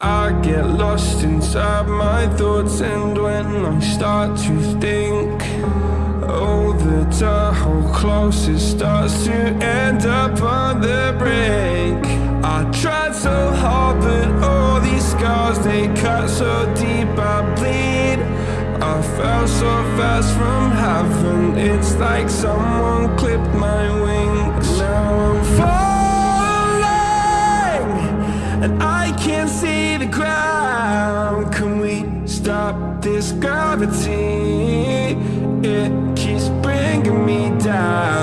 I get lost inside my thoughts and when I start to think Oh, the Tahoe closest starts to end up on the brink. I tried so hard but all these scars they cut so deep I bleed. I fell so fast from heaven It's like someone clipped my wings And I can't see the ground Can we stop this gravity? It keeps bringing me down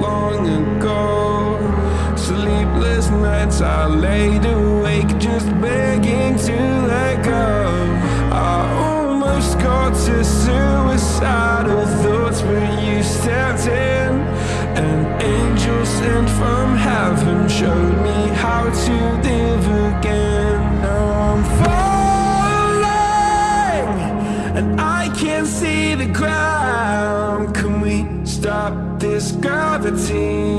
long ago. Sleepless nights I laid awake just begging to let go. I almost got to suicidal thoughts but you stepped in. An angel sent from heaven showed me how to live again. Now I'm falling and I can't see the ground. Can we stop this gravity?